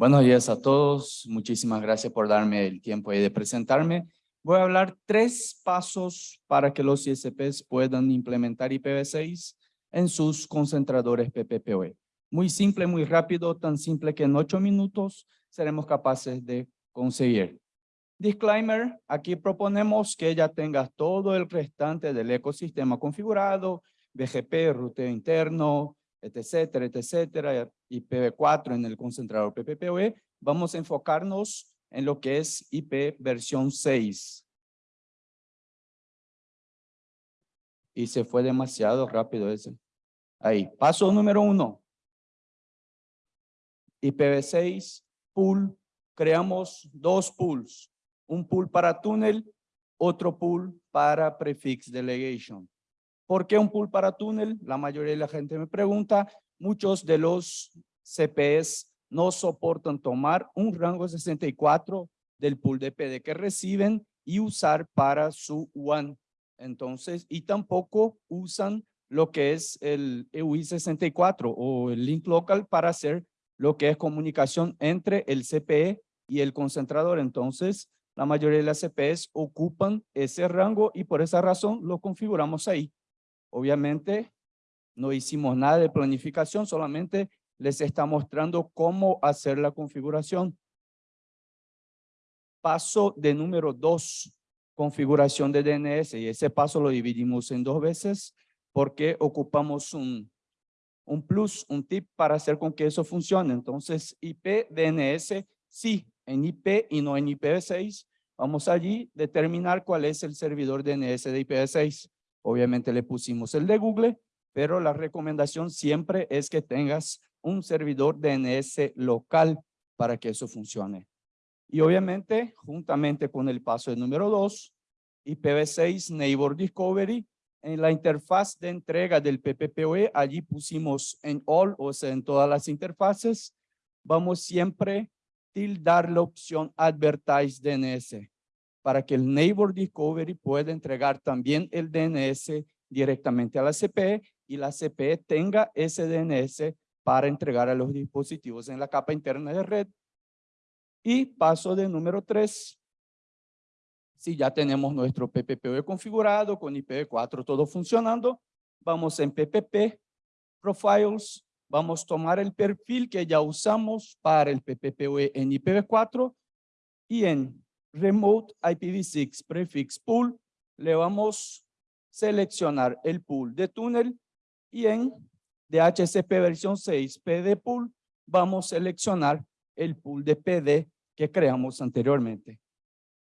Buenos días a todos. Muchísimas gracias por darme el tiempo de presentarme. Voy a hablar tres pasos para que los ISPs puedan implementar IPv6 en sus concentradores PPPoE. Muy simple, muy rápido, tan simple que en ocho minutos seremos capaces de conseguir. Disclaimer, aquí proponemos que ya tengas todo el restante del ecosistema configurado, BGP, ruteo interno, etcétera, etcétera, IPv4 en el concentrador PPPoE, vamos a enfocarnos en lo que es IP versión 6. Y se fue demasiado rápido ese. Ahí, paso número uno. IPv6, pool, creamos dos pools. Un pool para túnel, otro pool para prefix delegation. ¿Por qué un pool para túnel? La mayoría de la gente me pregunta. Muchos de los CPS no soportan tomar un rango 64 del pool de PD que reciben y usar para su WAN. Entonces, y tampoco usan lo que es el EUI 64 o el link local para hacer lo que es comunicación entre el CPE y el concentrador. Entonces, la mayoría de las CPS ocupan ese rango y por esa razón lo configuramos ahí. Obviamente, no hicimos nada de planificación, solamente les está mostrando cómo hacer la configuración. Paso de número dos, configuración de DNS. Y ese paso lo dividimos en dos veces porque ocupamos un, un plus, un tip para hacer con que eso funcione. Entonces, IP, DNS, sí, en IP y no en IPv6. Vamos allí determinar cuál es el servidor DNS de IPv6. Obviamente le pusimos el de Google, pero la recomendación siempre es que tengas un servidor DNS local para que eso funcione. Y obviamente, juntamente con el paso número 2, IPv6 Neighbor Discovery, en la interfaz de entrega del PPPoE, allí pusimos en all, o sea, en todas las interfaces, vamos siempre tildar la opción Advertise DNS para que el Neighbor Discovery pueda entregar también el DNS directamente a la CPE y la CPE tenga ese DNS para entregar a los dispositivos en la capa interna de red. Y paso de número tres. Si ya tenemos nuestro PPPoE configurado con IPv4 todo funcionando, vamos en PPP, Profiles, vamos a tomar el perfil que ya usamos para el PPPoE en IPv4 y en Remote IPv6 Prefix Pool, le vamos a seleccionar el pool de túnel y en DHCP versión 6 PD Pool vamos a seleccionar el pool de PD que creamos anteriormente.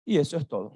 Y eso es todo.